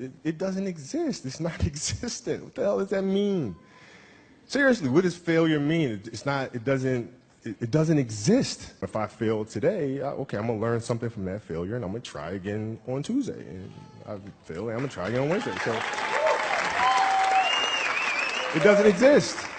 It, it doesn't exist. It's not existent. What the hell does that mean? Seriously, what does failure mean? It, it's not, it doesn't, it, it doesn't exist. If I fail today, I, okay, I'm gonna learn something from that failure and I'm gonna try again on Tuesday. And I fail, and I'm gonna try again on Wednesday. So it doesn't exist.